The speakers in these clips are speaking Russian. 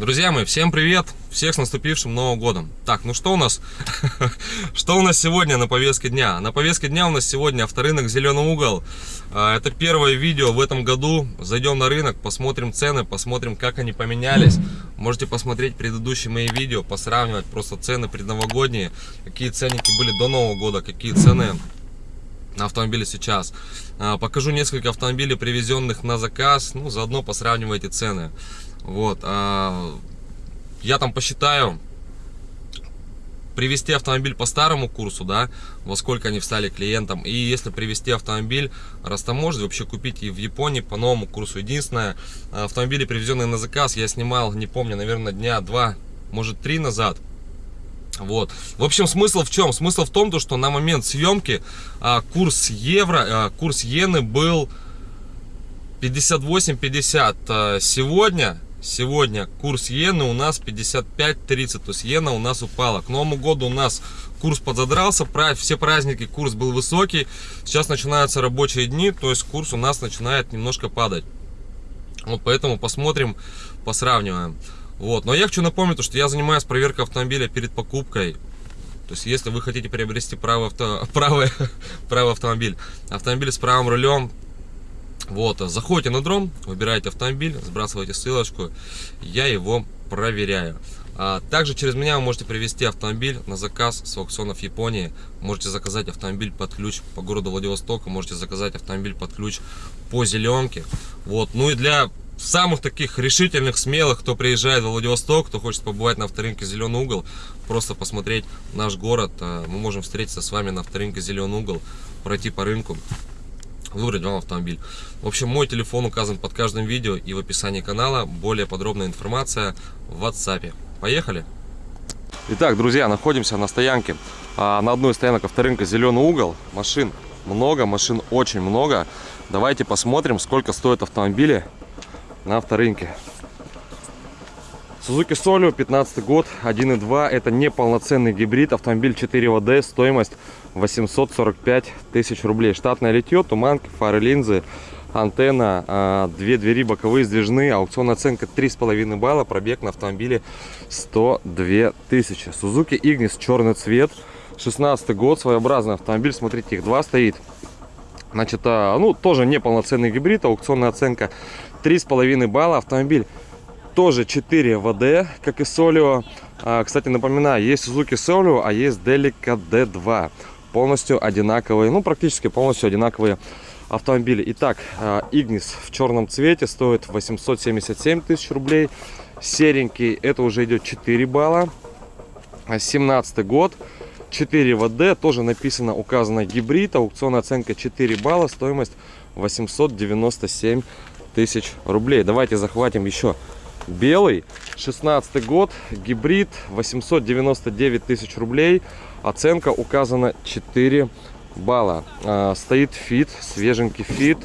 Друзья мои, всем привет! Всех с наступившим Новым Годом! Так, ну что у нас? что у нас сегодня на повестке дня? На повестке дня у нас сегодня авторынок Зеленый угол. А, это первое видео в этом году. Зайдем на рынок, посмотрим цены, посмотрим, как они поменялись. Можете посмотреть предыдущие мои видео, посравнивать просто цены предновогодние. Какие ценники были до Нового года, какие цены на автомобиле сейчас. А, покажу несколько автомобилей, привезенных на заказ. Ну, заодно посравнивайте цены. Вот. А, я там посчитаю, привести автомобиль по старому курсу, да, во сколько они встали клиентам. И если привести автомобиль растаможить, вообще купить и в Японии по новому курсу. Единственное, автомобили, привезенные на заказ, я снимал, не помню, наверное, дня два, может три назад. Вот. В общем, смысл в чем? Смысл в том, что на момент съемки а, курс евро, а, курс иены был 58.50. А, сегодня Сегодня курс иены у нас 55.30, то есть иена у нас упала. К Новому году у нас курс подзадрался, все праздники курс был высокий. Сейчас начинаются рабочие дни, то есть курс у нас начинает немножко падать. Вот поэтому посмотрим, посравниваем. Вот. Но я хочу напомнить, что я занимаюсь проверкой автомобиля перед покупкой. То есть, если вы хотите приобрести правый, авто, правый, правый автомобиль, автомобиль с правым рулем, вот, заходите на дром, выбираете автомобиль, сбрасываете ссылочку, я его проверяю. А также через меня вы можете привезти автомобиль на заказ с аукционов Японии. Можете заказать автомобиль под ключ по городу Владивостока, можете заказать автомобиль под ключ по зеленке. Вот, ну и для самых таких решительных, смелых, кто приезжает в Владивосток, кто хочет побывать на авторынке Зеленый угол, просто посмотреть наш город, а, мы можем встретиться с вами на авторынке Зеленый угол, пройти по рынку выбрать вам автомобиль. В общем, мой телефон указан под каждым видео и в описании канала. Более подробная информация в WhatsApp. Поехали! Итак, друзья, находимся на стоянке. А, на одной из стоянок авторынка «Зеленый угол». Машин много, машин очень много. Давайте посмотрим, сколько стоят автомобили на авторынке. Suzuki Solio, 15 год, 1.2. Это не полноценный гибрид. Автомобиль 4WD, стоимость 845 тысяч рублей. Штатное литье, туманки, фары, линзы, антенна, а, две двери боковые сдвижные, аукционная оценка 3,5 балла, пробег на автомобиле 102 тысячи. Suzuki Ignis, черный цвет, 16 год, своеобразный автомобиль, смотрите, их два стоит. Значит, а, ну, тоже неполноценный гибрид, аукционная оценка 3,5 балла, автомобиль тоже 4 ВД, как и Solio. А, кстати, напоминаю, есть Suzuki Solio, а есть Delica D2 полностью одинаковые, ну практически полностью одинаковые автомобили. Итак, а, Ignis в черном цвете стоит 877 тысяч рублей. Серенький, это уже идет 4 балла. 17 а, год, 4 ВД, тоже написано, указано гибрид, аукционная оценка 4 балла, стоимость 897 тысяч рублей. Давайте захватим еще белый, 16 год, гибрид, 899 тысяч рублей. Оценка указана 4 балла. А, стоит Fit, свеженький Fit.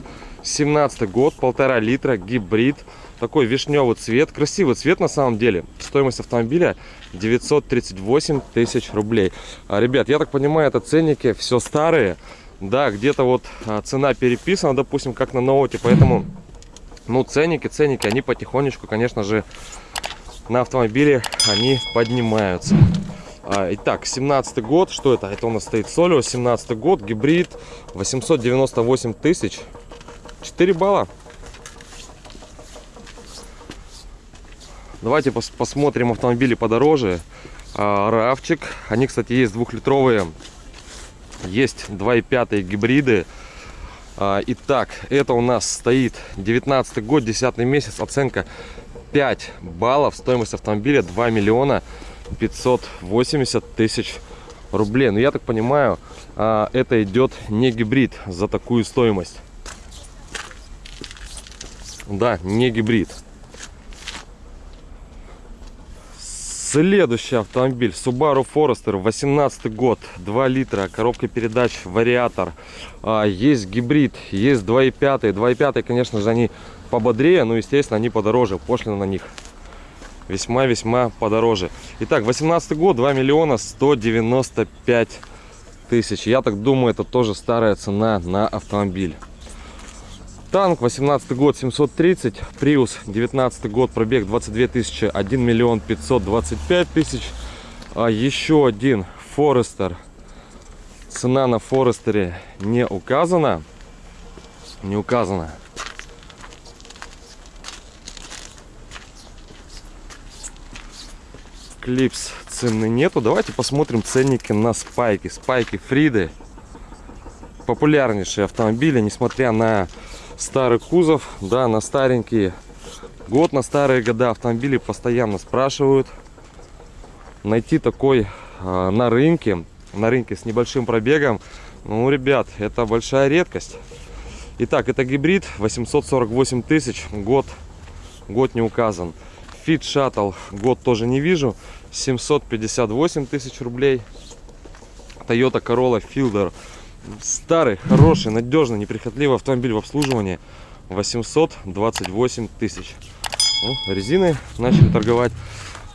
17 год, полтора литра, гибрид. Такой вишневый цвет. Красивый цвет на самом деле. Стоимость автомобиля 938 тысяч рублей. А, ребят, я так понимаю, это ценники все старые. Да, где-то вот а, цена переписана, допустим, как на ноуте. Поэтому, ну, ценники, ценники, они потихонечку, конечно же, на автомобиле они поднимаются. А, итак, 17 год, что это? Это у нас стоит Солио, 17 год, гибрид, 898 тысяч, 4 балла. Давайте пос посмотрим автомобили подороже. А, Равчик, они, кстати, есть двухлитровые, есть 2,5 гибриды. А, итак, это у нас стоит 19 год, 10 месяц, оценка 5 баллов, стоимость автомобиля 2 миллиона 580 тысяч рублей. Но я так понимаю, а, это идет не гибрид за такую стоимость. Да, не гибрид. Следующий автомобиль Subaru Forester 18 год 2 литра коробка передач вариатор а, есть гибрид есть 2.5 2.5 конечно же они пободрее но естественно они подороже пошлина на них весьма-весьма подороже. Итак, 18 год, 2 миллиона 195 тысяч. Я так думаю, это тоже старая цена на автомобиль. Танк 18 год 730, Prius 19 год, пробег 22 тысячи, 1 миллион 525 тысяч. А еще один Форестер. Цена на Форестере не указана. Не указана. Клипс цены нету. Давайте посмотрим ценники на спайки. Спайки Фриды. Популярнейшие автомобили, несмотря на старый кузов, да, на старенькие. Год на старые года автомобили постоянно спрашивают. Найти такой э, на рынке, на рынке с небольшим пробегом, ну, ребят, это большая редкость. Итак, это гибрид 848 тысяч, год, год не указан. Fit Shuttle год тоже не вижу. 758 тысяч рублей. Toyota Corolla Fielder. Старый, хороший, надежный, неприхотливый автомобиль в обслуживании. 828 тысяч. Ну, резины начали торговать.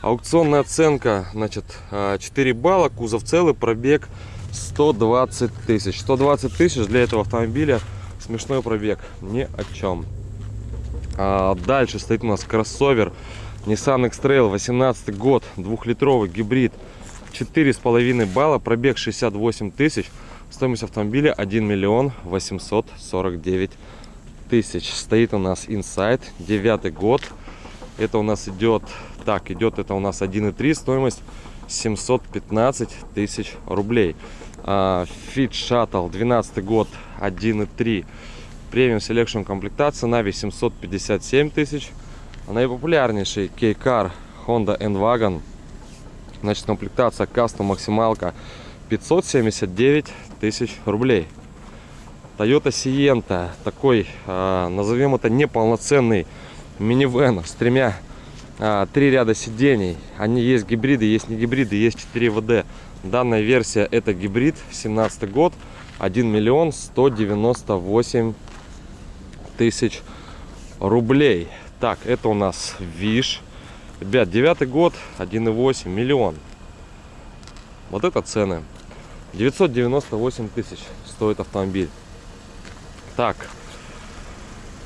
Аукционная оценка, значит, 4 а, балла, кузов целый, пробег 120 тысяч. 120 тысяч для этого автомобиля смешной пробег, ни о чем. А дальше стоит у нас кроссовер Nissan X-Trail 18 год, двухлитровый гибрид, 4,5 балла, пробег 68 тысяч, стоимость автомобиля 1 миллион 849 тысяч. Стоит у нас Inside, 9 год, это у нас идет, так, идет это у нас 1,3, стоимость 715 тысяч рублей. Uh, Fit Shuttle, 12 год, 1,3, премиум Selection комплектация, Navi 757 тысяч Наипопулярнейший K-Car Honda N-Wagon. Значит, комплектация кастом максималка 579 тысяч рублей. Toyota Sienta, такой, э, назовем это неполноценный минивэн с тремя, э, три ряда сидений. Они есть гибриды, есть не гибриды, есть 4 ВД. Данная версия это гибрид, 17 год, 1 миллион 198 тысяч рублей. Так, это у нас Виш. Ребят, девятый год, 1,8 миллион. Вот это цены. 998 тысяч стоит автомобиль. Так,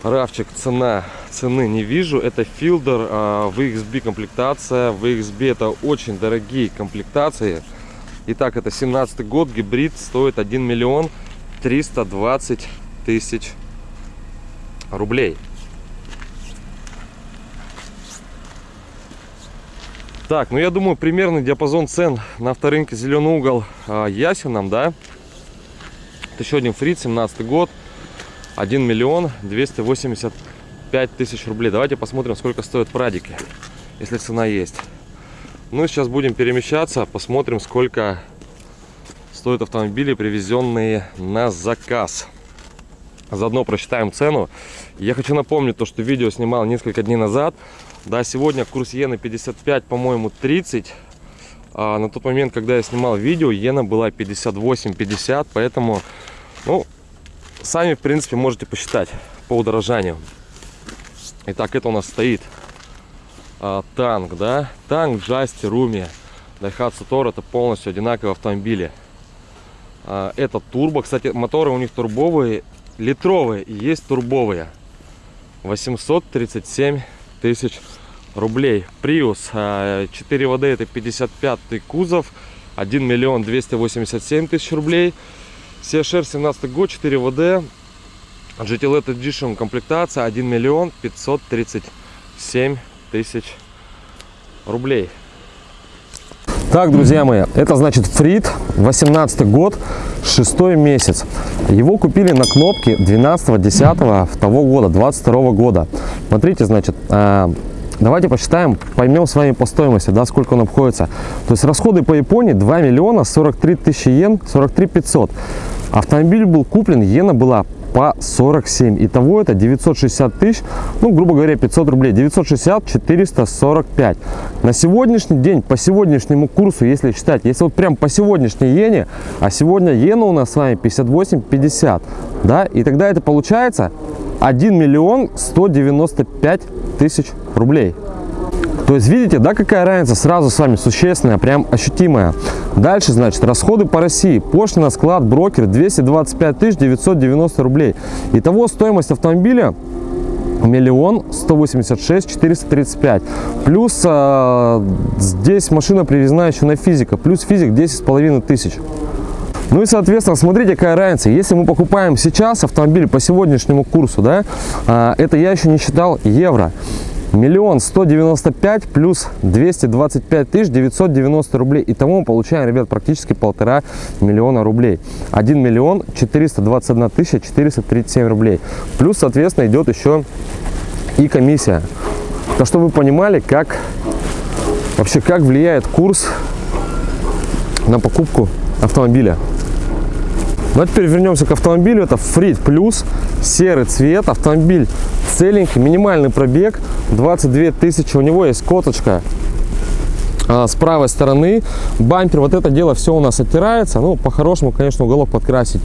Равчик, цена, цены не вижу. Это Филдер, а, VXB комплектация. VXB это очень дорогие комплектации. Итак, это 17 год, гибрид, стоит 1 миллион 320 тысяч рублей. Так, ну я думаю, примерный диапазон цен на авторынке Зеленый угол э, ясен нам, да? Это еще один фрит, 17 год, 1 миллион 285 тысяч рублей. Давайте посмотрим, сколько стоят прадики, если цена есть. Ну, сейчас будем перемещаться, посмотрим, сколько стоят автомобили, привезенные на заказ. Заодно просчитаем цену. Я хочу напомнить то, что видео снимал несколько дней назад. Да, сегодня курс иены 55, по-моему, 30. А на тот момент, когда я снимал видео, иена была 58-50, поэтому, ну, сами, в принципе, можете посчитать по удорожанию. Итак, это у нас стоит а, танк, да, танк Джасти, Руми, Daihatsu Toro, это полностью одинаковые автомобили. А, это турбо, кстати, моторы у них турбовые, литровые и есть турбовые. 837 тысяч рублей. Prius 4 ВД это 55 кузов, 1 миллион 287 тысяч рублей. CHR 17 год, 4 ВД, GT Edition комплектация 1 миллион 537 тысяч рублей. Так, друзья мои, это значит Фрид, 18 год, 6 месяц. Его купили на кнопке 12 10 того года, 22 года. Смотрите, значит, э, давайте посчитаем, поймем с вами по стоимости, да, сколько он обходится. То есть расходы по Японии 2 миллиона 43 тысячи йен, 43 500. Автомобиль был куплен, иена была по 47. Итого это 960 тысяч, ну, грубо говоря, 500 рублей. 960, 445. На сегодняшний день, по сегодняшнему курсу, если считать, если вот прям по сегодняшней иене, а сегодня иена у нас с вами 58-50, да, и тогда это получается 1 миллион 195 тысяч рублей. То есть видите, да, какая разница сразу с вами существенная, прям ощутимая. Дальше, значит, расходы по России. Пошлина, склад, брокер 225 990 рублей. Итого стоимость автомобиля миллион сто восемьдесят шесть четыреста тридцать пять плюс э, здесь машина привезена еще на физика плюс физик десять с половиной тысяч ну и соответственно смотрите какая разница. Если мы покупаем сейчас автомобиль по сегодняшнему курсу да э, это я еще не считал евро. Миллион сто девяносто пять плюс двести двадцать пять тысяч девятьсот девяносто рублей. И тому мы получаем ребят практически полтора миллиона рублей. 1 миллион четыреста двадцать одна тысяча четыреста тридцать семь рублей. Плюс соответственно идет еще и комиссия. То чтобы вы понимали как вообще как влияет курс на покупку автомобиля а теперь вернемся к автомобилю. Это Фрид Плюс, серый цвет, автомобиль целенький, минимальный пробег, 22 тысячи. У него есть коточка а, с правой стороны. Бампер вот это дело все у нас оттирается. Ну по-хорошему конечно уголок подкрасить.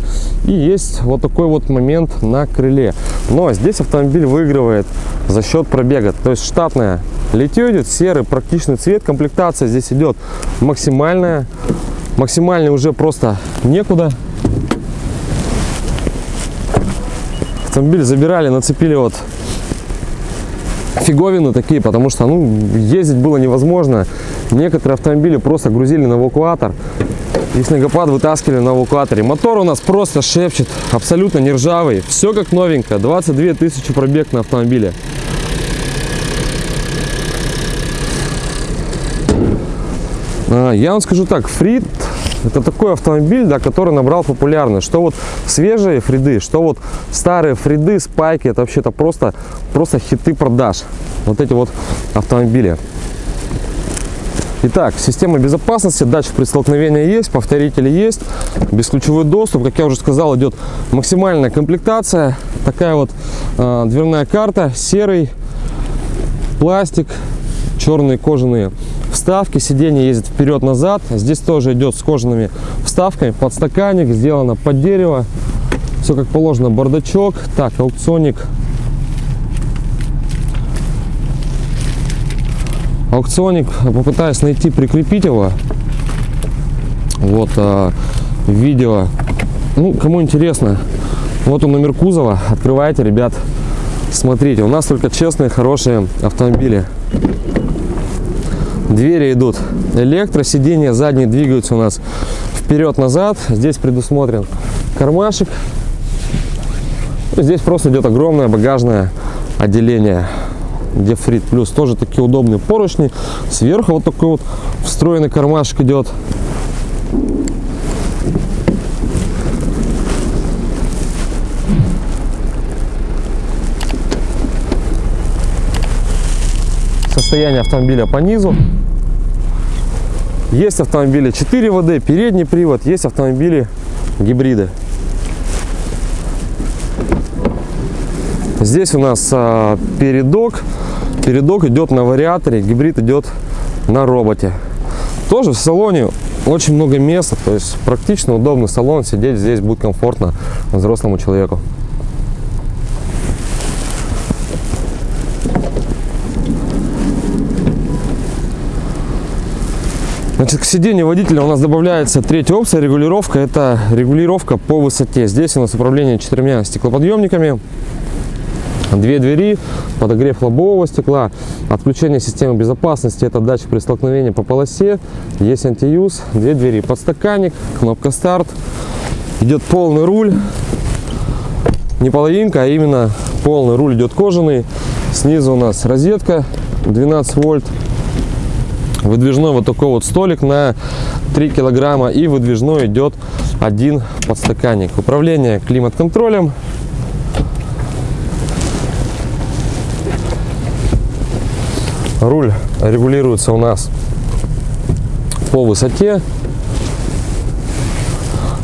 И есть вот такой вот момент на крыле. Но здесь автомобиль выигрывает за счет пробега. То есть штатное литье идет серый практичный цвет. Комплектация здесь идет максимальная. Максимальный уже просто некуда автомобиль забирали нацепили вот фиговины такие потому что ну ездить было невозможно. Некоторые автомобили просто грузили на эвакуатор и снегопад вытаскивали на эвакуаторе. Мотор у нас просто шепчет абсолютно не ржавый. Все как новенькое. 22 тысячи пробег на автомобиле. А, Я вам скажу так, Фрид это такой автомобиль, да, который набрал популярность. Что вот свежие Фриды, что вот старые Фриды, Спайки, это вообще-то просто, просто хиты продаж. Вот эти вот автомобили. Итак, система безопасности, датчик при столкновении есть, повторители есть, бесключевой доступ, как я уже сказал, идет максимальная комплектация, такая вот э, дверная карта, серый пластик, черные кожаные вставки сиденье ездит вперед-назад. Здесь тоже идет с кожаными вставками. Подстаканник сделано под дерево. Все как положено бардачок. Так аукционик. Аукционик попытаюсь найти прикрепить его. Вот а, видео. Ну кому интересно вот он номер кузова открывайте ребят смотрите. У нас только честные хорошие автомобили двери идут. Электро сиденья задние двигаются у нас вперед назад здесь предусмотрен кармашек. Здесь просто идет огромное багажное отделение где фрит плюс. Тоже такие удобные поручни. Сверху вот такой вот встроенный кармашек идет состояние автомобиля по низу. Есть автомобили 4 ВД передний привод есть автомобили гибриды. Здесь у нас а, передок. Передок идет на вариаторе гибрид идет на роботе. Тоже в салоне очень много места то есть практично удобный салон сидеть здесь будет комфортно взрослому человеку Значит, к сиденью водителя у нас добавляется третья опция регулировка. Это регулировка по высоте. Здесь у нас управление четырьмя стеклоподъемниками. Две двери, подогрев лобового стекла, отключение системы безопасности, это датчик при столкновении по полосе, есть антиюз, две двери, подстаканник, кнопка старт, идет полный руль, не половинка, а именно полный руль идет кожаный, снизу у нас розетка 12 вольт, выдвижной вот такой вот столик на 3 килограмма и выдвижной идет один подстаканник. Управление климат-контролем. Руль регулируется у нас по высоте.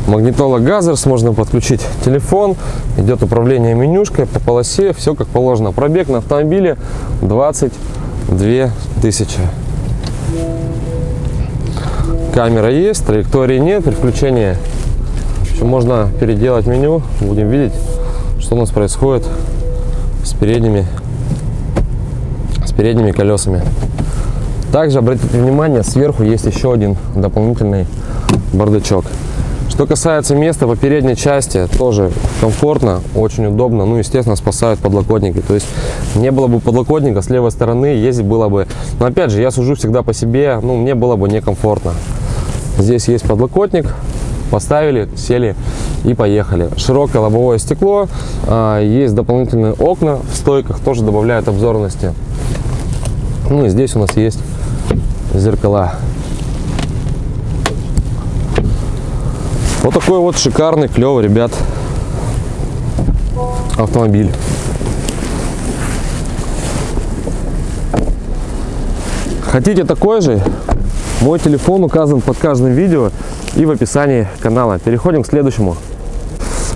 Магнитола газерс можно подключить телефон. Идет управление менюшкой по полосе. Все как положено. Пробег на автомобиле 22 тысячи камера есть траектории нет переключения Еще можно переделать меню. Будем видеть что у нас происходит с передними с передними колесами. Также обратите внимание, сверху есть еще один дополнительный бардачок. Что касается места по передней части, тоже комфортно, очень удобно. Ну, естественно, спасают подлокотники. То есть не было бы подлокотника с левой стороны, ездить было бы... Но опять же, я сужу всегда по себе, ну, мне было бы некомфортно. Здесь есть подлокотник, поставили, сели и поехали. Широкое лобовое стекло, а, есть дополнительные окна в стойках, тоже добавляют обзорности. Ну и здесь у нас есть зеркала. Вот такой вот шикарный, клевый, ребят, автомобиль. Хотите такой же? Мой телефон указан под каждым видео и в описании канала. Переходим к следующему.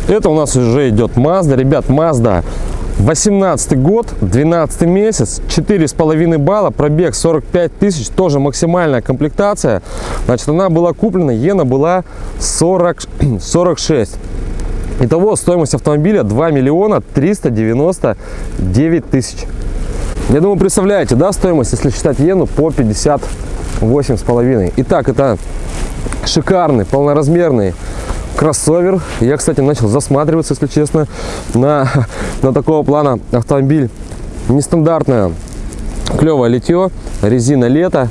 Это у нас уже идет Mazda. Ребят, Mazda 18 год, 12 месяц, 4,5 балла, пробег 45 тысяч, тоже максимальная комплектация. Значит, она была куплена, иена была 40, 46. Итого стоимость автомобиля 2 миллиона 399 тысяч. Я думаю, представляете, да, стоимость, если считать иену, по 58 с половиной. Итак, это шикарный, полноразмерный кроссовер. Я, кстати, начал засматриваться, если честно, на, на такого плана автомобиль. Нестандартное, клевое литье, резина лето.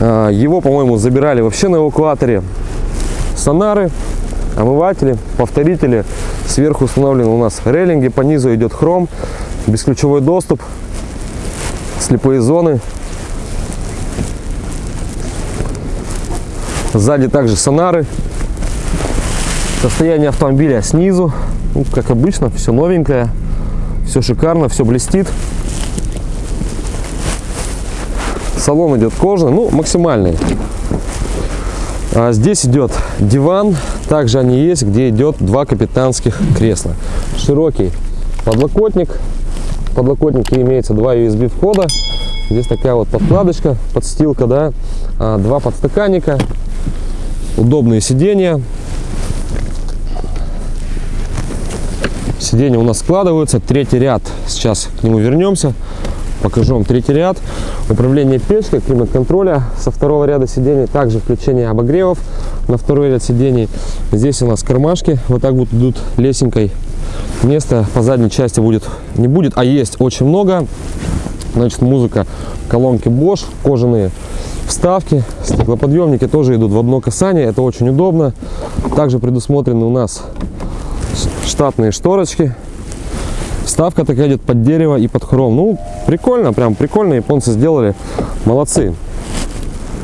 А, его, по-моему, забирали вообще на эвакуаторе. Сонары, омыватели, повторители. Сверху установлены у нас рейлинги, по низу идет хром, бесключевой доступ, слепые зоны. Сзади также сонары. Состояние автомобиля снизу, ну, как обычно, все новенькое, все шикарно, все блестит. Салон идет кожаный, ну, максимальный. А здесь идет диван, также они есть, где идет два капитанских кресла. Широкий подлокотник, в подлокотнике имеется два USB входа. Здесь такая вот подкладочка, подстилка, да, а, два подстаканника, удобные сиденья. Сиденья у нас складываются. Третий ряд, сейчас к нему вернемся. Покажу вам третий ряд. Управление печкой, климат-контроля со второго ряда сидений. Также включение обогревов на второй ряд сидений. Здесь у нас кармашки вот так вот идут лесенкой. Места по задней части будет не будет, а есть очень много. Значит, музыка, колонки Bosch, кожаные вставки, стеклоподъемники тоже идут в одно касание. Это очень удобно. Также предусмотрены у нас штатные шторочки. Вставка такая идет под дерево и под хром. Ну, прикольно, прям прикольно. Японцы сделали. Молодцы.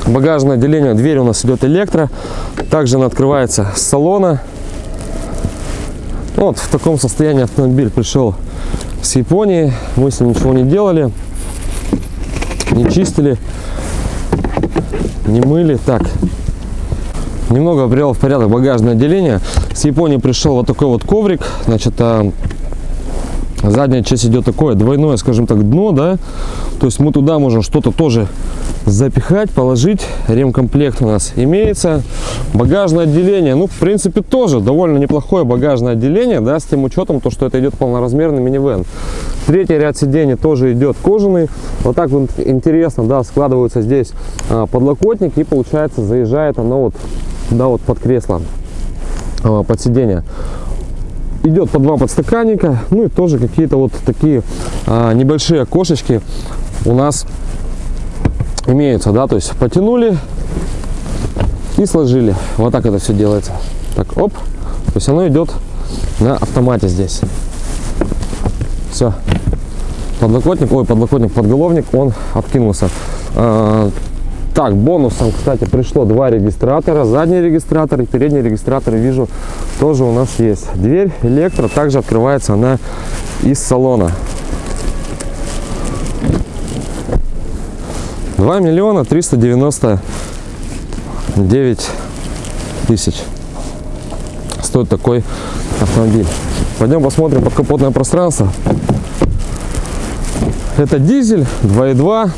Багажное отделение, дверь у нас идет электро. Также она открывается с салона. Вот в таком состоянии автомобиль пришел с Японии. Мы с ним ничего не делали, не чистили, не мыли. Так, немного привел в порядок багажное отделение. С Японии пришел вот такой вот коврик. Значит, а, задняя часть идет такое двойное, скажем так, дно, да. То есть мы туда можем что-то тоже запихать, положить. Ремкомплект у нас имеется. Багажное отделение, ну, в принципе, тоже довольно неплохое багажное отделение, да, с тем учетом, то, что это идет полноразмерный минивэн. Третий ряд сидений тоже идет кожаный. Вот так вот интересно, да, складываются здесь а, подлокотник и, получается, заезжает оно вот, да, вот под кресло, под сиденье. Идет по два подстаканника ну и тоже какие-то вот такие а, небольшие окошечки у нас имеются да то есть потянули и сложили. Вот так это все делается. Так оп то есть оно идет на автомате здесь. Все подлокотник ой подлокотник подголовник он откинулся. А, так, бонусом, кстати, пришло два регистратора. Задний регистратор и передний регистратор, вижу, тоже у нас есть. Дверь электро, также открывается она из салона. 2 миллиона 399 тысяч стоит такой автомобиль. Пойдем посмотрим подкапотное пространство. Это дизель 2.2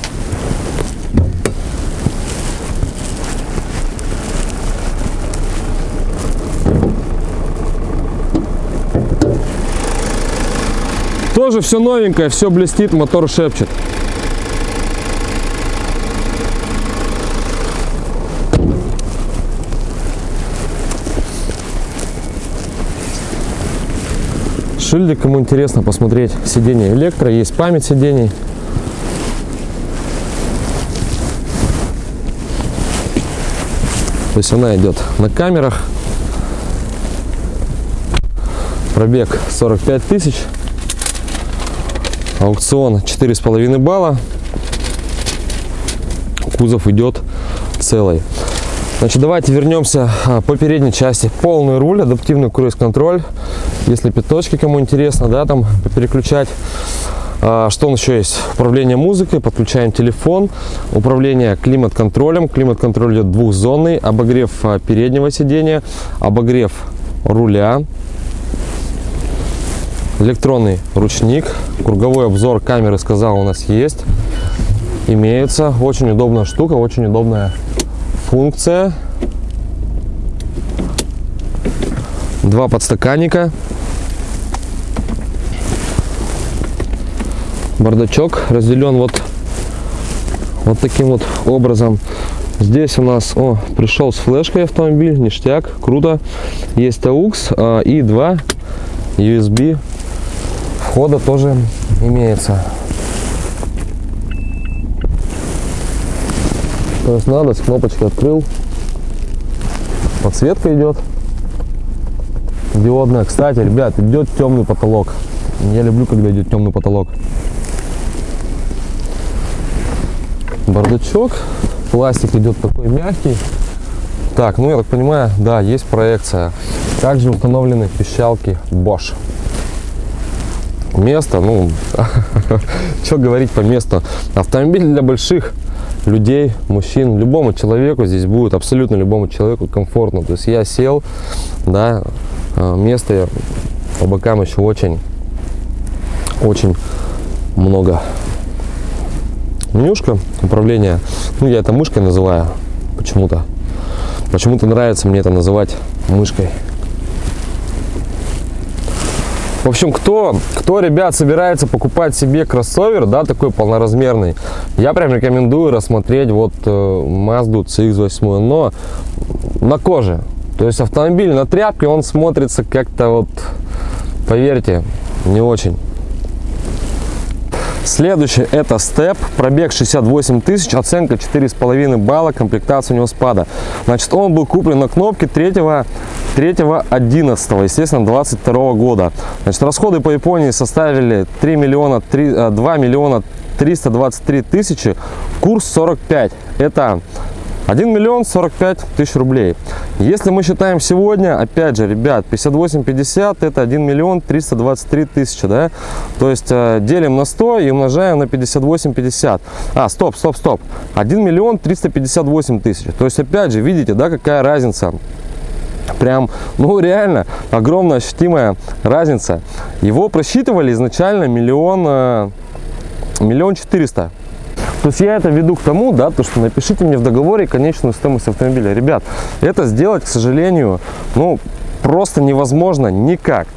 Тоже все новенькое, все блестит, мотор шепчет. Шильдик, кому интересно посмотреть, сиденье электро, есть память сидений. То есть она идет на камерах. Пробег 45 тысяч. Аукцион 4,5 балла. Кузов идет целый. Значит, давайте вернемся а, по передней части. Полный руль, адаптивный круиз-контроль. Если пяточки, кому интересно, да, там переключать. А, Что у нас еще есть? Управление музыкой, подключаем телефон, управление климат-контролем. Климат-контроль идет двухзонный, обогрев а, переднего сидения, обогрев руля, электронный ручник, круговой обзор камеры, сказал, у нас есть, имеется. Очень удобная штука, очень удобная функция. Два подстаканника. Бардачок разделен вот, вот таким вот образом. Здесь у нас, о, пришел с флешкой автомобиль, ништяк, круто. Есть AUX а, и два USB входа тоже имеется. То есть надо, с кнопочки открыл. Подсветка идет. Диодная. Кстати, ребят, идет темный потолок. Я люблю, когда идет темный потолок. Бардачок. Пластик идет такой мягкий. Так, ну я так понимаю, да, есть проекция. Также установлены пищалки Bosch. Место, ну, что говорить по месту. Автомобиль для больших людей, мужчин, любому человеку здесь будет, абсолютно любому человеку комфортно. То есть я сел, да, а, места по бокам еще очень, очень много. Менюшка управления, ну я это мышкой называю почему-то. Почему-то нравится мне это называть мышкой. В общем, кто, кто, ребят, собирается покупать себе кроссовер, да, такой полноразмерный, я прям рекомендую рассмотреть вот э, Mazda CX-8, но на коже. То есть автомобиль на тряпке, он смотрится как-то вот, поверьте, не очень. Следующий это степ, пробег 68 тысяч, оценка 4,5 балла, комплектация у него спада. Значит, он был куплен на кнопке 3 3 11 естественно 22 года. Значит расходы по японии составили 3 миллиона 3 2 э, миллиона 323 тысячи курс 45 это 1 миллион 45 тысяч рублей. Если мы считаем сегодня, опять же, ребят, 58,50 это 1 миллион 323 тысячи, да? То есть э, делим на 100 и умножаем на 58,50. А, стоп, стоп, стоп. 1 миллион 358 тысяч. То есть, опять же, видите, да, какая разница? Прям, ну реально, огромная ощутимая разница. Его просчитывали изначально миллион, э, миллион четыреста. То есть я это веду к тому, да, то что напишите мне в договоре конечную стоимость автомобиля. Ребят, это сделать, к сожалению, ну, просто невозможно никак.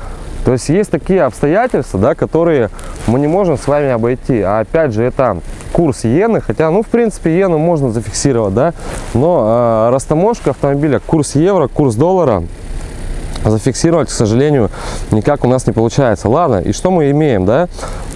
То есть есть такие обстоятельства, да, которые мы не можем с вами обойти. А опять же, это курс иены, хотя, ну, в принципе, иену можно зафиксировать, да, но э, растаможка автомобиля, курс евро, курс доллара зафиксировать, к сожалению, никак у нас не получается. Ладно, и что мы имеем, да?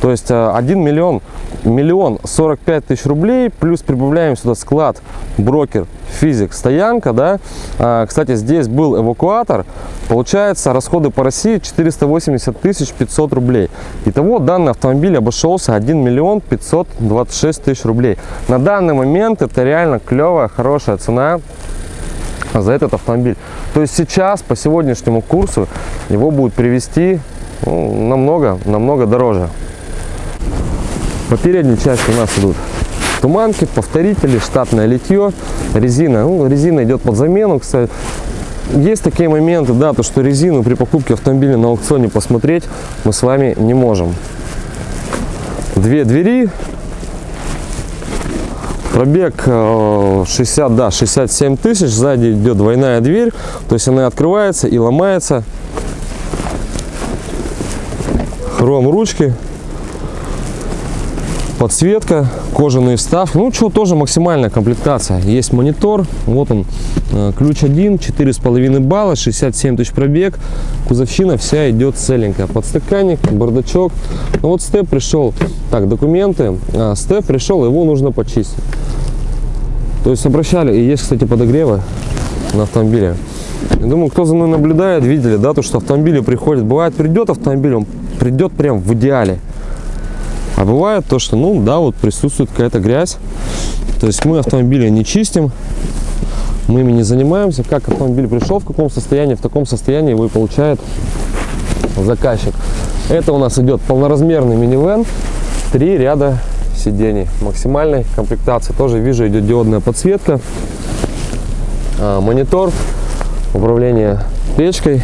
То есть 1 миллион, миллион 45 тысяч рублей, плюс прибавляем сюда склад, брокер, физик, стоянка, да? А, кстати, здесь был эвакуатор, получается расходы по России 480 тысяч 500 рублей. Итого данный автомобиль обошелся 1 миллион 526 тысяч рублей. На данный момент это реально клевая, хорошая цена за этот автомобиль. То есть сейчас по сегодняшнему курсу его будут привести ну, намного, намного дороже. По передней части у нас идут туманки, повторители, штатное литье, резина. Ну, резина идет под замену, кстати. Есть такие моменты, да, то что резину при покупке автомобиля на аукционе посмотреть мы с вами не можем. Две двери, Пробег 60, э, да, 67 тысяч. Сзади идет двойная дверь. То есть она открывается и ломается. Хром ручки. Подсветка, кожаные вставки. Ну, что, тоже максимальная комплектация. Есть монитор, вот он, э, ключ один, 4,5 балла, 67 тысяч пробег. Кузовщина вся идет целенькая. Подстаканник, бардачок. Ну, вот степ пришел, так, документы. А, степ пришел, его нужно почистить. То есть обращали, и есть, кстати, подогревы на автомобиле. Я думаю, кто за мной наблюдает, видели, да, то, что автомобили приходят. Бывает, придет автомобиль, он придет прям в идеале. А бывает то, что, ну, да, вот присутствует какая-то грязь. То есть мы автомобили не чистим, мы ими не занимаемся. Как автомобиль пришел, в каком состоянии, в таком состоянии его и получает заказчик. Это у нас идет полноразмерный минивэн, три ряда сидений максимальной комплектации. Тоже вижу, идет диодная подсветка, а, монитор, управление печкой,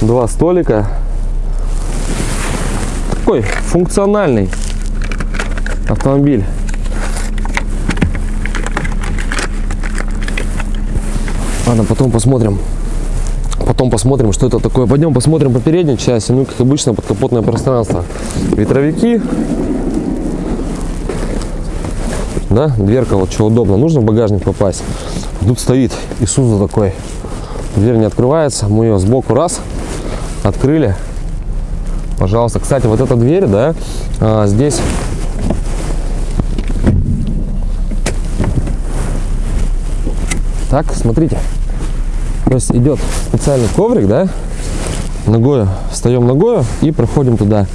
два столика. Такой функциональный автомобиль. Ладно, потом посмотрим. Потом посмотрим, что это такое. Пойдем посмотрим по передней части. Ну, как обычно, подкапотное пространство. Ветровики. Да, дверка, вот что удобно. Нужно в багажник попасть. Тут стоит Исуза такой. Дверь не открывается. Мы ее сбоку раз открыли. Пожалуйста. Кстати, вот эта дверь, да, а, здесь Так, смотрите. То есть идет специальный коврик, да? Ногою, встаем ногою и проходим туда.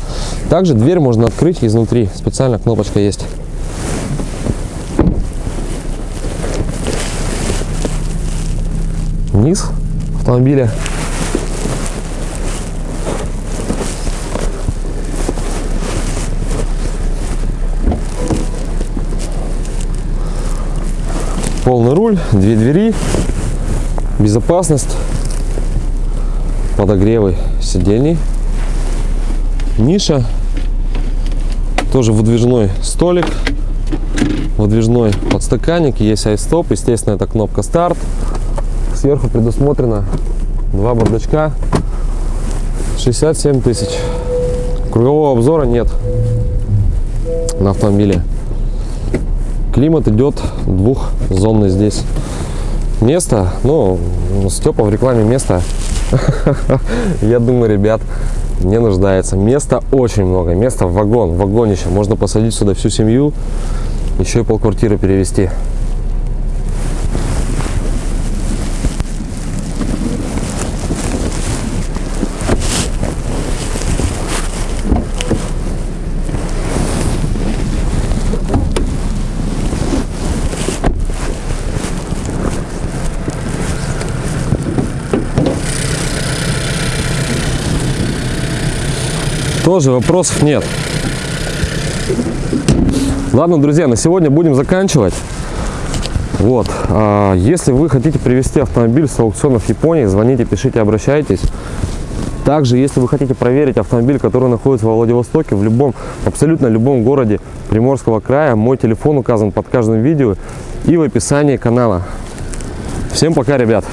Также дверь можно открыть изнутри. Специальная кнопочка есть. Низ автомобиля. Полный руль, две двери, безопасность, подогревы сидений, ниша, тоже выдвижной столик, выдвижной подстаканник, есть айстоп, естественно, это кнопка старт. Сверху предусмотрено два бардачка, 67 тысяч. Кругового обзора нет на автомобиле. Климат идет двухзонный здесь. Место, ну, Степа в рекламе место, я думаю, ребят, не нуждается. Места очень много, места в вагон, вагонище. Можно посадить сюда всю семью, еще и полквартиры перевести. Тоже вопросов нет. Ладно, друзья, на сегодня будем заканчивать. Вот, а, если вы хотите привезти автомобиль с аукционов Японии, звоните, пишите, обращайтесь. Также, если вы хотите проверить автомобиль, который находится во Владивостоке, в любом, абсолютно любом городе Приморского края, мой телефон указан под каждым видео и в описании канала. Всем пока, ребят!